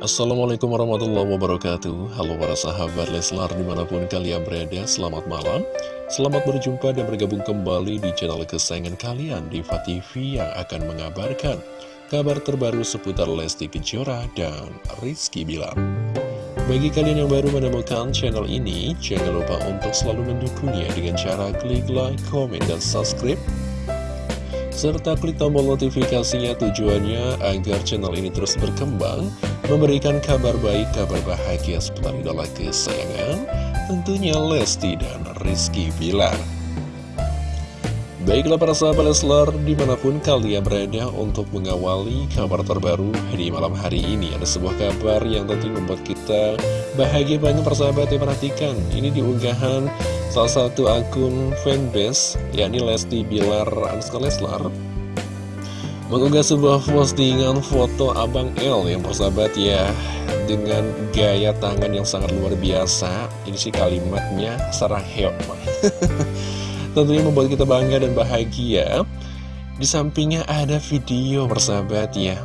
Assalamualaikum warahmatullahi wabarakatuh. Halo para sahabat Leslar di mana pun kalian berada Selamat malam. Selamat berjumpa dan bergabung kembali di channel kesayangan kalian Diva TV yang akan mengabarkan Kabar terbaru seputar Lesti Kejora dan Rizky Bilar. Bagi kalian yang baru menemukan channel ini Jangan lupa untuk selalu mendukungnya dengan cara klik like, comment, dan subscribe serta klik tombol notifikasinya tujuannya agar channel ini terus berkembang, memberikan kabar baik, kabar bahagia seputar idola kesayangan, tentunya Lesti dan Rizky Bilar. Baiklah para sahabat Leslar, di mana pun kalian berada untuk mengawali kabar terbaru di malam hari ini Ada sebuah kabar yang tentu membuat kita bahagia banget persahabat yang perhatikan Ini diunggahan Salah satu akun fanbase, yakni Lesti Bilar Anska Leslar, mengunggah sebuah postingan foto Abang L yang persahabat ya, dengan gaya tangan yang sangat luar biasa. Ini sih kalimatnya saraheo. Tentunya membuat kita bangga dan bahagia. Di sampingnya ada video persahabat ya,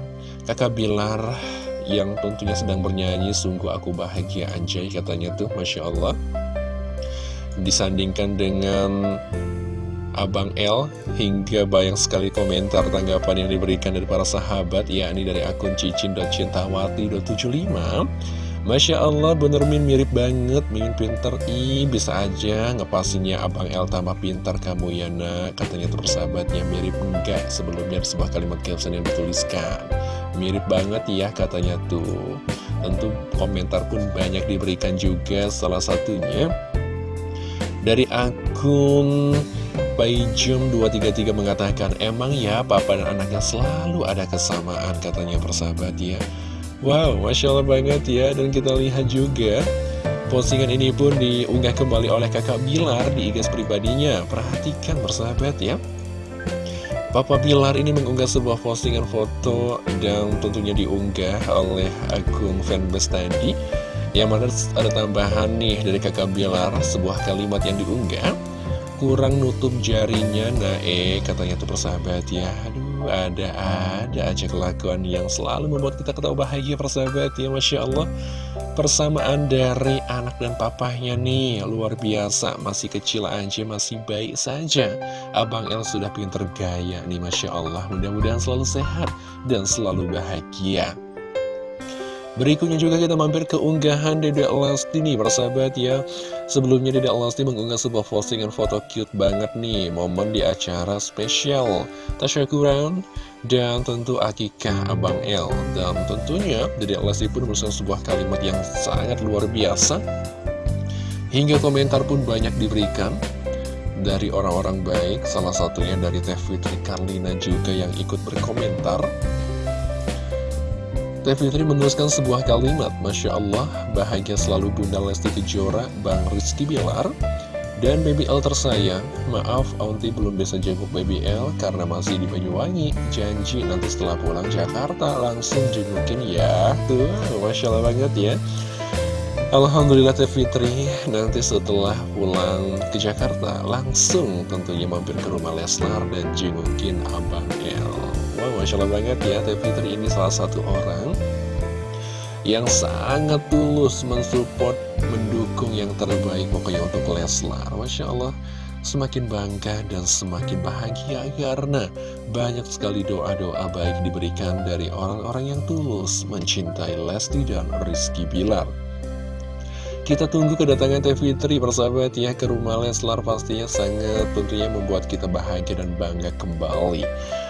kakak Bilar yang tentunya sedang bernyanyi, sungguh aku bahagia anjay katanya tuh, Masya Allah disandingkan dengan Abang L hingga banyak sekali komentar tanggapan yang diberikan dari para sahabat yakni dari akun cicin.cintawati.75 Masya Allah bener min mirip banget Mimin pinter. Ih bisa aja ngepasinnya Abang L tambah pintar kamu ya nak. Katanya tuh persahabatnya mirip enggak Sebelumnya ada sebuah kalimat caption yang dituliskan. Mirip banget ya katanya tuh. Tentu komentar pun banyak diberikan juga. Salah satunya dari akun Paijum233 mengatakan, emang ya papa dan anaknya selalu ada kesamaan katanya persahabat ya. Wow, Masya Allah banget ya. Dan kita lihat juga, postingan ini pun diunggah kembali oleh kakak Bilar di IG pribadinya. Perhatikan persahabat ya. Papa Bilar ini mengunggah sebuah postingan foto dan tentunya diunggah oleh akun fanbase tadi yang mana ada tambahan nih dari kakak Bilar Sebuah kalimat yang diunggah. Kurang nutup jarinya eh katanya tuh persahabat ya. Aduh ada-ada aja kelakuan yang selalu membuat kita ketawa bahagia persahabat ya Masya Allah. Persamaan dari anak dan papahnya nih Luar biasa. Masih kecil aja masih baik saja. Abang El sudah pinter gaya nih Masya Allah. Mudah-mudahan selalu sehat dan selalu bahagia Berikutnya juga kita mampir ke unggahan Dedek Lesti nih persahabat ya. Sebelumnya Dedek Lesti mengunggah sebuah postingan foto cute banget nih Momen di acara spesial Tasyakuran dan tentu akikah Abang L Dan tentunya Dedek Lesti pun berusaha sebuah kalimat yang sangat luar biasa. Hingga komentar pun banyak diberikan dari orang-orang baik Salah satunya dari Teh Fitri Karlina juga yang ikut berkomentar Teh Fitri menuliskan sebuah kalimat, Masya Allah, bahagia selalu Bunda Lesti Kejora, Bang Rizky Bilar, dan Baby L tersayang. Maaf, Auntie belum bisa jenguk Baby L karena masih di Banyuwangi. Janji nanti setelah pulang Jakarta langsung jengukin ya. Tuh, Masya Allah banget ya. Alhamdulillah Teh Fitri nanti setelah pulang ke Jakarta langsung tentunya mampir ke rumah Leslar dan jengukin Abang L. Wow, Masya Allah banget ya Teh Fitri ini salah satu orang Yang sangat tulus mensupport, mendukung yang terbaik pokoknya untuk Leslar Masya Allah Semakin bangga dan semakin bahagia karena banyak sekali doa-doa baik diberikan dari orang-orang yang tulus mencintai Lesti dan Rizky Bilar. Kita tunggu kedatangan Teh Fitri persahabat ya ke rumah Leslar pastinya sangat tentunya membuat kita bahagia dan bangga kembali.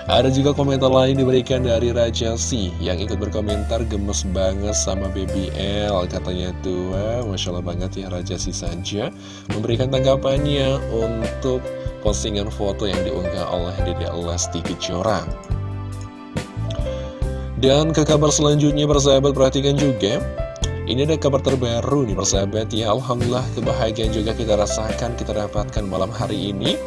Ada juga komentar lain diberikan dari Raja Si yang ikut berkomentar gemes banget sama Baby L katanya tuh wah, Masya Allah banget ya Raja Si saja memberikan tanggapannya untuk postingan foto yang diunggah oleh Dede Lesti Kejora. Dan ke kabar selanjutnya persahabat perhatikan juga ini ada kabar terbaru nih persahabat ya Alhamdulillah kebahagiaan juga kita rasakan Kita dapatkan malam hari ini.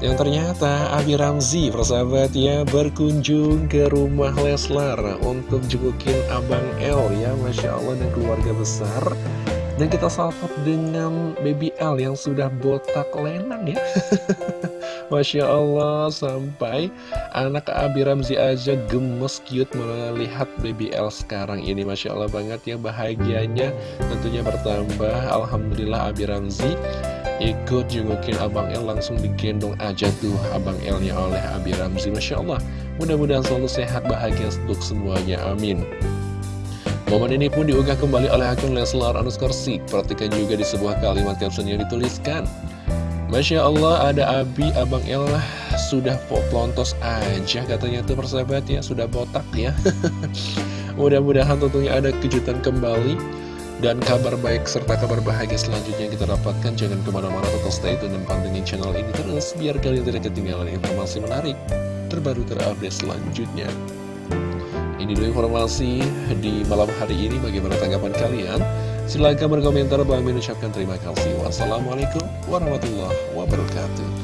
Yang ternyata Abi Ramzi persahabat ya Berkunjung ke rumah Leslar Untuk jengukin Abang L ya Masya Allah dan keluarga besar. Dan kita salpot dengan Baby L yang sudah botak lenang ya Masya Allah sampai anak Abi Ramzi aja gemes cute melihat baby L sekarang ini. Masya Allah banget ya bahagianya tentunya bertambah. Alhamdulillah Abi Ramzi ikut jengukin Abang L langsung digendong aja tuh Abang L-nya oleh Abi Ramzi. Masya Allah mudah-mudahan selalu sehat bahagia untuk semuanya amin. Momen ini pun diunggah kembali oleh akun Leslar underscore Perhatikan juga di sebuah kalimat caption yang dituliskan Masya Allah ada Abi, Abang El sudah pelontos aja katanya tuh persahabat ya, sudah botak ya. Mudah-mudahan tentunya ada kejutan kembali dan kabar baik serta kabar bahagia selanjutnya kita dapatkan. Jangan ke mana-mana tetap stay tune dan pantengin channel ini terus biar kalian tidak ketinggalan informasi menarik terbaru terupdate selanjutnya. Ini dulu informasi di malam hari ini bagaimana tanggapan kalian? Silahkan berkomentar, Bang mengucapkan terima kasih. Wassalamualaikum warahmatullahi wabarakatuh.